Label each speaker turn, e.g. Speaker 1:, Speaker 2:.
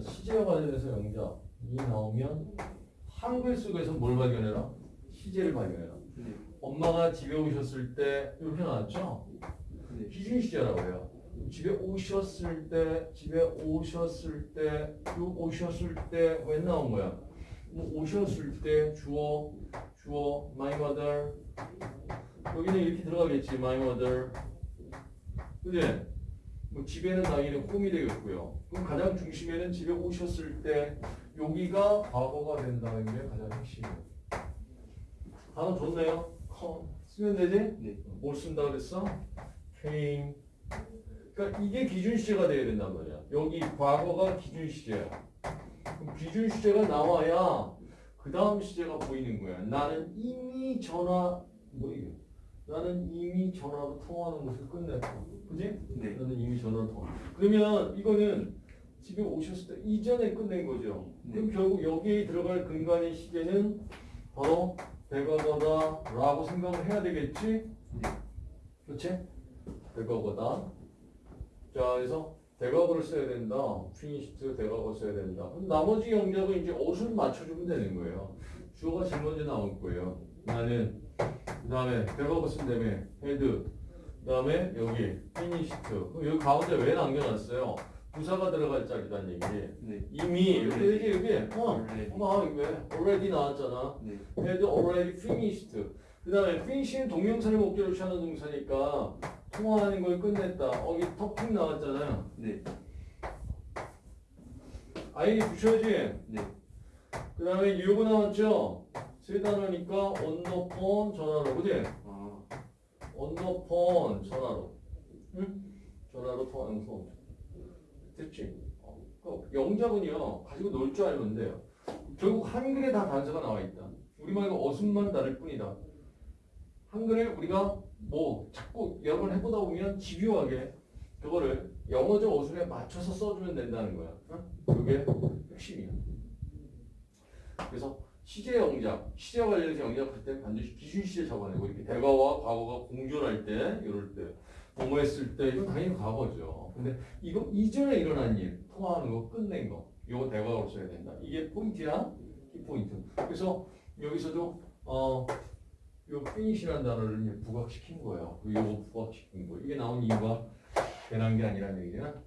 Speaker 1: 시제와 관련해서 영작 이 나오면 한글 속에서 뭘 발견해라? 시제를 발견해라.
Speaker 2: 네.
Speaker 1: 엄마가 집에 오셨을 때 이렇게 나왔죠?
Speaker 2: 네.
Speaker 1: 기준 시제라고 해요. 집에 오셨을 때, 집에 오셨을 때, 요 오셨을 때 왜 나온 거야? 뭐 오셨을 때 주어, 주어, my mother. 여기는 이렇게 들어가겠지, my mother. 그지? 뭐 집에는 당연히 홈이 되겠고요. 그럼 가장 중심에는 집에 오셨을 때 여기가 과거가 된다는 게 가장 핵심이에요. 단어 좋네요. 쓰면 되지?
Speaker 2: 네.
Speaker 1: 뭘 쓴다 그랬어? came. 그러니까 이게 기준 시제가 돼야 된단 말이야. 여기 과거가 기준 시제야. 그럼 기준 시제가 나와야 그 다음 시제가 보이는 거야. 나는 이미 전화 뭐 이게? 나는 이미 전화로 통화하는 것을 끝냈다. 그지?
Speaker 2: 네.
Speaker 1: 나는 이미 전화로 통화. 그러면 이거는 집에 오셨을 때 이전에 끝낸 거죠. 그럼 결국 여기에 들어갈 근간의 시제는 바로 대과거다라고 생각을 해야 되겠지?
Speaker 2: 네.
Speaker 1: 그렇지? 대과거다. 자, 그래서 대과거를 써야 된다. finished 대과거 써야 된다. 그럼 나머지 영역은 이제 옷을 맞춰주면 되는 거예요. 주어가 제일 먼저 나올 거예요. 나는 그 다음에 쓴 다음에 had 그 다음에 여기 finished 여기 가운데 왜 남겨놨어요? 부사가 들어갈 자리란 얘기.
Speaker 2: 네.
Speaker 1: 이미 이렇게 되지 여기. 어,
Speaker 2: Already.
Speaker 1: 어, 왜? already 나왔잖아.
Speaker 2: 네.
Speaker 1: had already finished. 그 다음에 finish는 동명사를 목적으로 취하는 동사니까 통화하는 걸 끝냈다. 어, 여기 talking 나왔잖아요.
Speaker 2: 네.
Speaker 1: 아이디 붙여야지.
Speaker 2: 네.
Speaker 1: 그 다음에 요거 나왔죠? 세 단어니까 on the phone 전화로. 그지?
Speaker 2: 아.
Speaker 1: phone 전화로. 응? 전화로 통화하는 거. 됐지? 어, 그 영작은요, 가지고 놀 줄 알면 돼요. 결국 한글에 다 단서가 나와 있다. 우리말과 어순만 다를 뿐이다. 한글에 우리가 뭐 자꾸 여러 번 해보다 보면 집요하게 그거를 영어적 어순에 맞춰서 써주면 된다는 거야. 어? 그게 핵심이야. 그래서 시제 영작, 시제와 관련해서 영작할 때 반드시 기준 시제 잡아내고 이렇게 대과와 과거가 공존할 때, 이럴 때, 뭐뭐 했을 때 이건 당연히 과거죠. 근데 이거 이전에 일어난 일, 통화하는 거 끝낸 거, 이거 대과로 써야 된다. 이게 포인트야, 이 포인트. 그래서 여기서도 어, 요 finish라는 단어를 이제 부각시킨 거예요. 그 요거 부각시킨 거. 이게 나온 이유가 괜한 게 아니라는 얘기야.